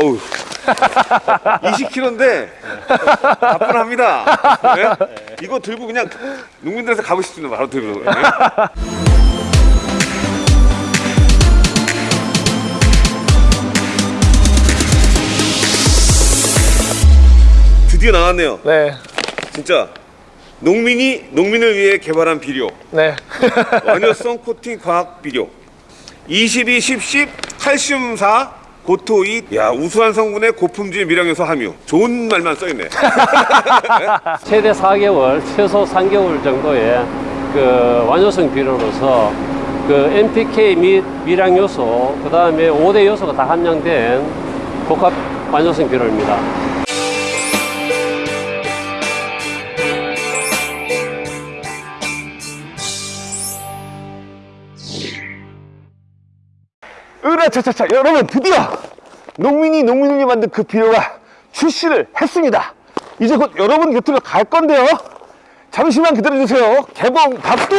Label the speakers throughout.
Speaker 1: 어우 20kg인데 가뿐합니다 네? 이거 들고 그냥 농민들에서 가고 싶으면 바로 들고 네? 드디어 나왔네요
Speaker 2: 네.
Speaker 1: 진짜 농민이 농민을 위해 개발한 비료.
Speaker 2: 네.
Speaker 1: 완효성 코팅 과학 비료. 22, 10, 10 칼슘 4 고토 2 야 우수한 성분의 고품질 미량요소 함유. 좋은 말만 써있네.
Speaker 3: 최대 4개월, 최소 3개월 정도의 그 완효성 비료로서 그 NPK 및 미량 요소, 그 다음에 5대 요소가 다 함량된 복합 완효성 비료입니다.
Speaker 4: 으라차차차 여러분 드디어 농민이 농민을 만든 그 비료가 출시를 했습니다. 이제 곧 여러분 곁으로 갈 건데요. 잠시만 기다려주세요. 개봉 박두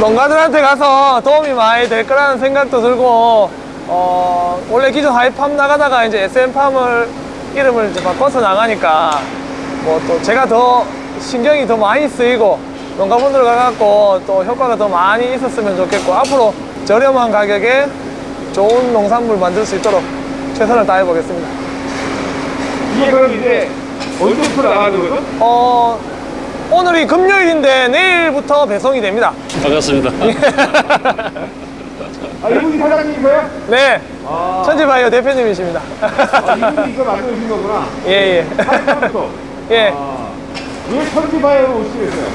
Speaker 2: 농가들한테 가서 도움이 많이 될 거라는 생각도 들고 어, 원래 기존 하이팜 나가다가 이제 SM팜을 이름을 이제 바꿔서 나가니까 뭐 또 제가 더 신경이 더 많이 쓰이고 농가분들 가갖고 또 효과가 더 많이 있었으면 좋겠고 앞으로 저렴한 가격에 좋은 농산물 만들 수 있도록 최선을 다해 보겠습니다.
Speaker 1: 이게 그럼 이제 언제부터 나가는 거죠?
Speaker 2: 어, 오늘이 금요일인데 내일부터 배송이 됩니다.
Speaker 3: 반갑습니다.
Speaker 1: 아 이분이 사장님이세요?
Speaker 2: 네, 천지바이오 대표님이십니다.
Speaker 1: 아 이분이 이거 만들어주신 거구나
Speaker 2: 예, 예.
Speaker 1: 사장님부터
Speaker 2: 예.
Speaker 1: 왜 천지바이오로 오시게 됐어요?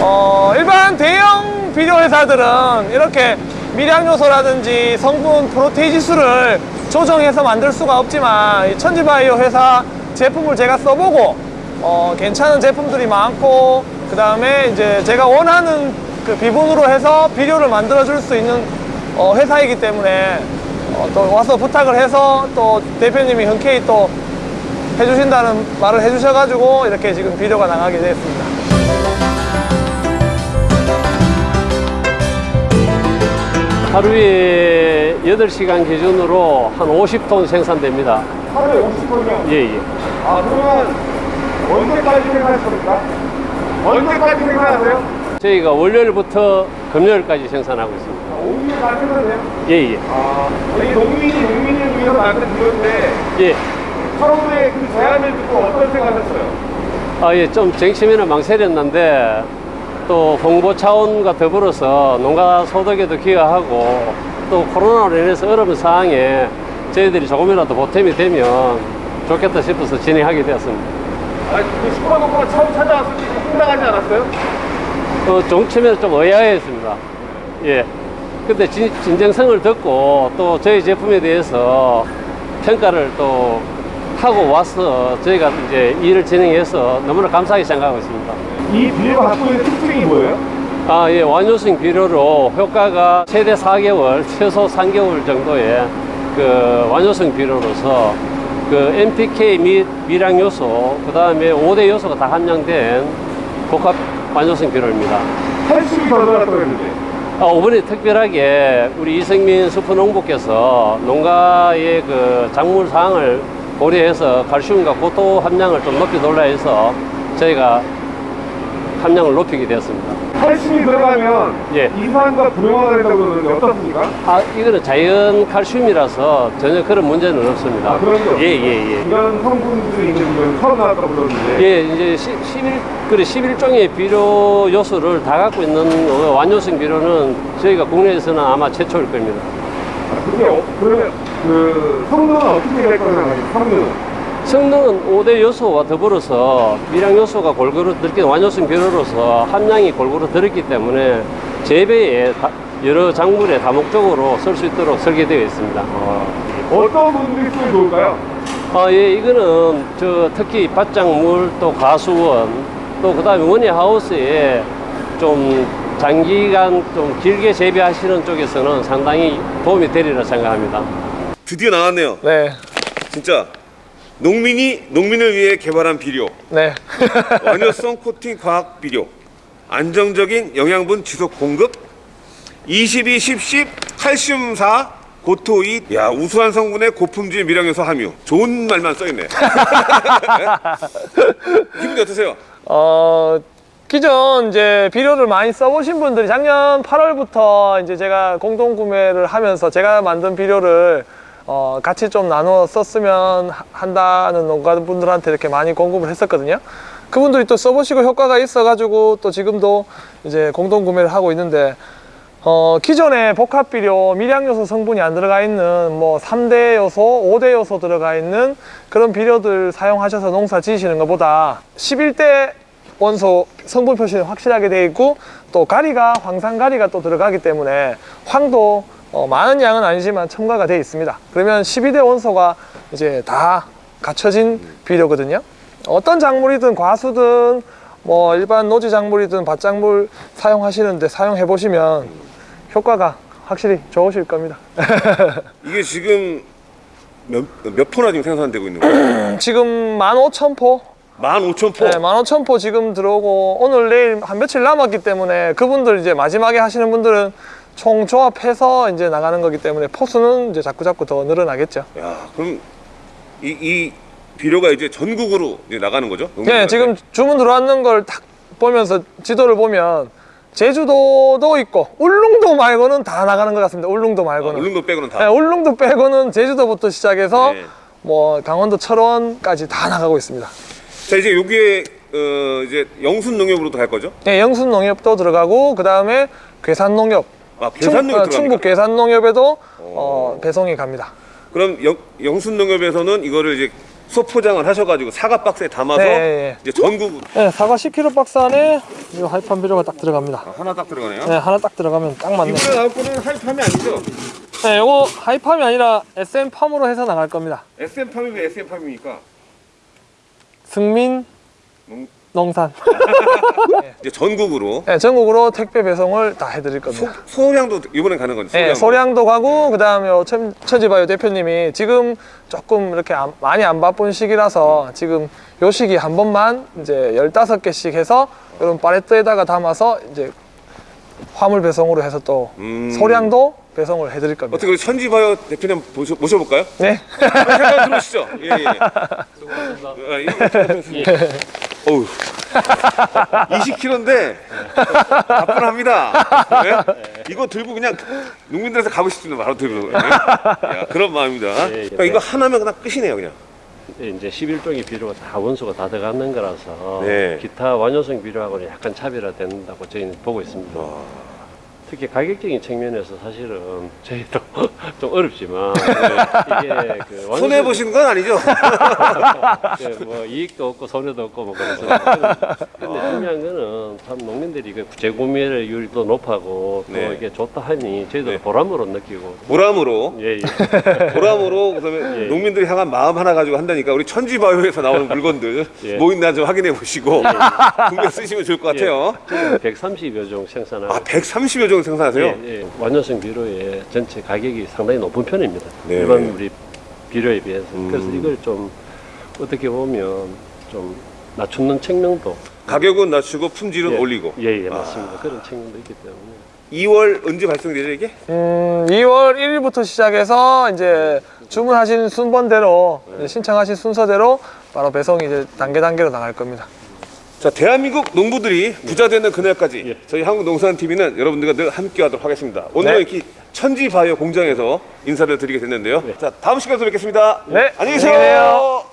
Speaker 2: 어, 일반 대형 비료 회사들은 이렇게 미량 요소라든지 성분 프로테인 지수를 조정해서 만들 수가 없지만 이 천지바이오 회사 제품을 제가 써보고 어, 괜찮은 제품들이 많고 그 다음에 이제 제가 원하는 그 비분으로 해서 비료를 만들어 줄 수 있는 어, 회사이기 때문에 어, 또 와서 부탁을 해서 또 대표님이 흔쾌히 또 해주신다는 말을 해주셔가지고 이렇게 지금 비료가 나가게 됐습니다.
Speaker 3: 하루에 8시간 기준으로 한 50톤 생산됩니다.
Speaker 1: 하루에 50건이요?
Speaker 3: 예, 예.
Speaker 1: 아 그러면 언제까지 생산할 겁니까? 언제까지 생산하세요?
Speaker 3: 저희가 월요일부터 금요일까지 생산하고 있습니다.
Speaker 1: 5일까지 생산해요?
Speaker 3: 예, 예.
Speaker 1: 아이 농민이 농민을 위해서 만든 비료인데
Speaker 3: 예.
Speaker 1: 처음에 그 제안을 듣고 어떤 생각하셨어요?
Speaker 3: 아, 예, 좀 쟁취면은 망설였는데 또 홍보 차원과 더불어서 농가 소득에도 기여하고 또 코로나로 인해서 어려운 상황에 저희들이 조금이라도 보탬이 되면 좋겠다 싶어서 진행하게 되었습니다.
Speaker 1: 아니 그 슈퍼노코가 처음 찾아왔을 때 황당하지 않았어요?
Speaker 3: 어, 정치면은 좀 의아했습니다. 예. 근데 진, 진정성을 듣고 또 저희 제품에 대해서 평가를 또 하고 와서 저희가 이제 일을 진행해서 너무나 감사하게 생각하고 있습니다.
Speaker 1: 이 비료가 갖고 있는 특징이 뭐예요?
Speaker 3: 아, 예, 완효성 비료로 효과가 최대 4개월, 최소 3개월 정도의 그 완효성 비료로서 그 NPK 및 미량 요소, 그 다음에 5대 요소가 다 함량된 복합 완효성 비료입니다.
Speaker 1: 칼슘이 더 들어갔다고 했는데
Speaker 3: 아, 이번에 특별하게 우리 이승민 수프농부께서 농가의 그 작물 사항을 고려해서 칼슘과 고토 함량을 좀 높이 돌라 해서 저희가 함량을 높이게 되었습니다.
Speaker 1: 칼슘이 들어가면
Speaker 3: 예.
Speaker 1: 이산과 불용화가 된다고 그러는데 어떻습니까?
Speaker 3: 아, 이거는 자연 칼슘이라서 전혀 그런 문제는 없습니다.
Speaker 1: 아, 그럼요.
Speaker 3: 예, 예, 예.
Speaker 1: 이런 성분들이 있는 건 처음 나왔다고 그러는데
Speaker 3: 예, 이제 11, 그래 11종의 비료 요소를 다 갖고 있는 어, 완효성 비료는 저희가 국내에서는 아마 최초일 겁니다.
Speaker 1: 아, 그게 어, 그러면 그 성능은 어떻게 될 생각하세요? 성능은?
Speaker 3: 성능은 5대 요소와 더불어서 미량 요소가 골고루 들긴 완효성 비료로서 함량이 골고루 들었기 때문에 재배에 다- 여러 작물에 다목적으로 쓸 수 있도록 설계되어 있습니다.
Speaker 1: 어 떤 분들이 쓰면 좋을까요?
Speaker 3: 아, 예, 이거는 저 특히 밭작물 또 가수원 또 그 다음에 원예 하우스에 좀 장기간 좀 길게 재배하시는 쪽에서는 상당히 도움이 되리라 생각합니다.
Speaker 1: 드디어 나왔네요.
Speaker 2: 네,
Speaker 1: 진짜 농민이 농민을 위해 개발한 비료,
Speaker 2: 네.
Speaker 1: 완효성 코팅 과학 비료, 안정적인 영양분 지속 공급, 22, 10, 10 칼슘 4 고토 2 야 우수한 성분의 고품질 미량요소 함유. 좋은 말만 써있네. 기분이 어떠세요?
Speaker 2: 어, 기존 이제 비료를 많이 써보신 분들이 작년 8월부터 이제 제가 공동 구매를 하면서 제가 만든 비료를 어, 같이 좀 나누어 썼으면 하- 한다는 농가분들한테 이렇게 많이 공급을 했었거든요. 그분들이 또 써보시고 효과가 있어 가지고 또 지금도 이제 공동 구매를 하고 있는데 어, 기존의 복합 비료 미량 요소 성분이 안 들어가 있는 뭐 3대 요소, 5대 요소 들어가 있는 그런 비료들 사용하셔서 농사 지으시는 것보다 11대 원소 성분 표시는 확실하게 돼 있고 또 가리가 황산 가리가 또 들어가기 때문에 황도 어, 많은 양은 아니지만 첨가가 돼 있습니다. 그러면 12대 원소가 이제 다 갖춰진 비료거든요. 어떤 작물이든 과수든 뭐 일반 노지 작물이든 밭작물 사용하시는데 사용해 보시면 효과가 확실히 좋으실 겁니다.
Speaker 1: 이게 지금 몇, 몇 포나 지금 생산되고 있는 거예요?
Speaker 2: 지금 15,000포
Speaker 1: 15,000포
Speaker 2: 네, 15,000포 지금 들어오고 오늘 내일 한 며칠 남았기 때문에 그분들 이제 마지막에 하시는 분들은 총 조합해서 이제 나가는 거기 때문에 포수는 이제 자꾸 자꾸 더 늘어나겠죠.
Speaker 1: 야 그럼 이, 이 비료가 이제 전국으로 이제 나가는 거죠?
Speaker 2: 네? 지금 주문 들어왔는 걸 딱 보면서 지도를 보면 제주도도 있고 울릉도 말고는 다 나가는 것 같습니다. 울릉도
Speaker 1: 아,
Speaker 2: 말고는.
Speaker 1: 울릉도 빼고는 다
Speaker 2: 네, 울릉도 빼고는 제주도부터 시작해서
Speaker 1: 네.
Speaker 2: 뭐 강원도 철원까지 다 나가고 있습니다.
Speaker 1: 자 이제 여기에 어, 이제 영순 농협으로도 갈 거죠?
Speaker 2: 네, 영순 농협도 들어가고 그 다음에 괴산 농협,
Speaker 1: 아
Speaker 2: 충,
Speaker 1: 들어갑니까?
Speaker 2: 충북 괴산 농협에도 어, 배송이 갑니다.
Speaker 1: 그럼 영, 영순 농협에서는 이거를 이제 소포장을 하셔가지고 사과 박스에 담아서
Speaker 2: 네, 네.
Speaker 1: 이제 전국
Speaker 2: 네, 사과 10kg 박스 안에 이 하이팜 비료가 딱 들어갑니다.
Speaker 1: 아, 하나 딱 들어가네요.
Speaker 2: 네, 하나 딱 들어가면 딱 맞네.
Speaker 1: 이번에 나올 거는 하이팜이 아니죠?
Speaker 2: 네, 요거 하이팜이 아니라 SM팜으로 해서 나갈 겁니다.
Speaker 1: SM 팜이 왜 SM 팜입니까?
Speaker 2: 승민
Speaker 1: 농-
Speaker 2: 농산.
Speaker 1: 이제 전국으로
Speaker 2: 네, 전국으로 택배 배송을 다 해드릴 겁니다.
Speaker 1: 소 량도 이번엔 가는 건지
Speaker 2: 네, 소량도 가고 그 다음에 요 천- 천지바이오 대표님이 지금 조금 이렇게 안- 많이 안 바쁜 시기라서 지금 요 시기 한 번만 이제 15개씩 해서 이런 팔레트에다가 담아서 이제 화물 배송으로 해서 또
Speaker 1: 음.
Speaker 2: 소량도 배송을 해드릴 겁니다.
Speaker 1: 어떻게 천지바이오 대표님 모셔, 모셔볼까요?
Speaker 2: 네.
Speaker 1: 잠깐 들어오시죠. 예, 예. 아, 이- 어우. 20kg인데 가뿐합니다. 네? 이거 들고 그냥 농민들에서 가고 싶으면 바로 들고. 네? 야, 그런 마음입니다.
Speaker 3: 예, 예.
Speaker 1: 그러니까 이거 하나면 그냥 끝이네요, 그냥.
Speaker 3: 이제 11종의 비료가 다 원소가 다 들어가는 거라서
Speaker 1: 네.
Speaker 3: 기타 완효성 비료하고는 약간 차별화된다고 저희는 보고 있습니다. 특히 가격적인 측면에서 사실은 저희도 좀 어렵지만 이게 그
Speaker 1: 손해 보시는 건 아니죠?
Speaker 3: 그 뭐 이익도 없고 손해도 없고 뭐 그래서 근데 중요한 거는 참 농민들이 그 재구매율도 높아고 또
Speaker 1: 네.
Speaker 3: 이게 좋다 하니 저희도
Speaker 1: 네.
Speaker 3: 보람으로 느끼고
Speaker 1: 보람으로
Speaker 3: 예, 예.
Speaker 1: 보람으로 그다음에
Speaker 3: 예.
Speaker 1: 농민들이 향한 마음 하나 가지고 한다니까 우리 천지바이오에서 나오는 물건들
Speaker 3: 예.
Speaker 1: 뭐 있나 좀 확인해 보시고 구매 쓰시면 좋을 것 같아요.
Speaker 3: 예. 130여 종 생산하고
Speaker 1: 아 130여 종 생산하세요?
Speaker 3: 예, 예. 완효성 비료의 전체 가격이 상당히 높은 편입니다.
Speaker 1: 네.
Speaker 3: 일반 우리 비료에 비해서.
Speaker 1: 음.
Speaker 3: 그래서 이걸 좀 어떻게 보면 좀 낮추는 측면도
Speaker 1: 가격은 낮추고 품질은
Speaker 3: 예,
Speaker 1: 올리고.
Speaker 3: 예, 예, 맞습니다. 그런 측면도 있기 때문에.
Speaker 1: 2월 언제 발송되죠 이게?
Speaker 2: 음, 2월 1일부터 시작해서 이제 주문하신 순번대로 이제 신청하신 순서대로 바로 배송이 이제 단계 단계로 나갈 겁니다.
Speaker 1: 자 대한민국 농부들이 부자 되는 그날까지
Speaker 3: 예.
Speaker 1: 저희 한국농산TV는 여러분들과 늘 함께하도록 하겠습니다. 오늘
Speaker 2: 네.
Speaker 1: 이렇게 천지바이오 공장에서 인사를 드리게 됐는데요. 네. 자 다음 시간에 또 뵙겠습니다.
Speaker 2: 네.
Speaker 1: 안녕히 계세요.